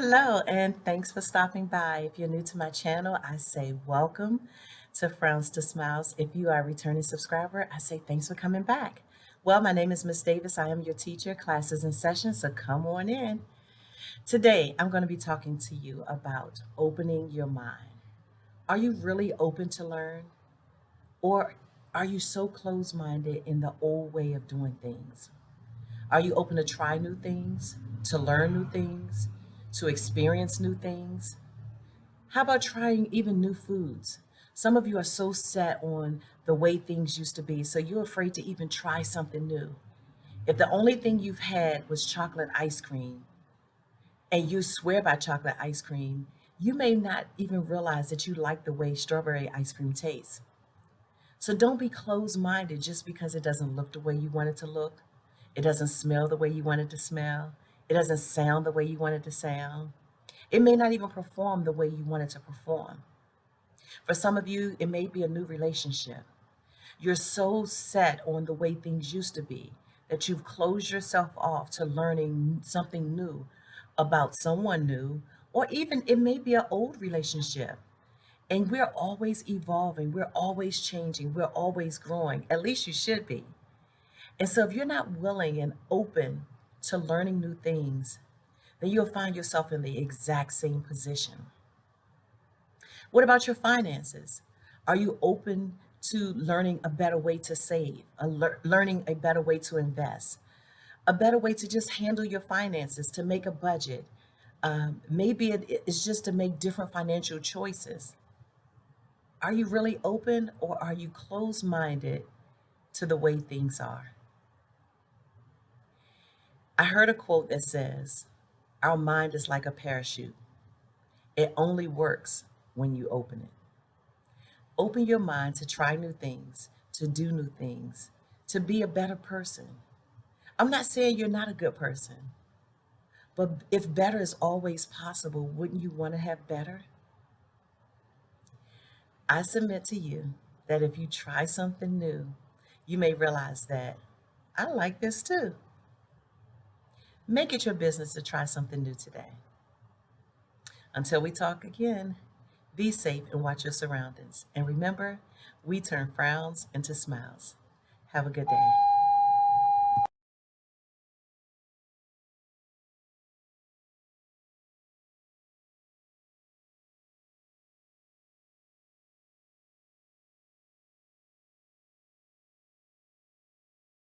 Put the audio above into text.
Hello, and thanks for stopping by. If you're new to my channel, I say welcome to Frowns to Smiles. If you are a returning subscriber, I say thanks for coming back. Well, my name is Miss Davis. I am your teacher, classes and sessions, so come on in. Today, I'm going to be talking to you about opening your mind. Are you really open to learn? Or are you so closed-minded in the old way of doing things? Are you open to try new things, to learn new things, to experience new things? How about trying even new foods? Some of you are so set on the way things used to be, so you're afraid to even try something new. If the only thing you've had was chocolate ice cream, and you swear by chocolate ice cream, you may not even realize that you like the way strawberry ice cream tastes. So don't be closed-minded just because it doesn't look the way you want it to look. It doesn't smell the way you want it to smell. It doesn't sound the way you want it to sound. It may not even perform the way you want it to perform. For some of you, it may be a new relationship. You're so set on the way things used to be that you've closed yourself off to learning something new about someone new, or even it may be an old relationship. And we're always evolving, we're always changing, we're always growing. At least you should be. And so if you're not willing and open to learning new things, then you'll find yourself in the exact same position. What about your finances? Are you open to learning a better way to save, a lear learning a better way to invest, a better way to just handle your finances, to make a budget? Um, maybe it is just to make different financial choices. Are you really open or are you closed-minded to the way things are? I heard a quote that says, our mind is like a parachute. It only works when you open it. Open your mind to try new things, to do new things, to be a better person. I'm not saying you're not a good person, but if better is always possible, wouldn't you want to have better? I submit to you that if you try something new, you may realize that I like this too. Make it your business to try something new today. Until we talk again, be safe and watch your surroundings. And remember, we turn frowns into smiles. Have a good day.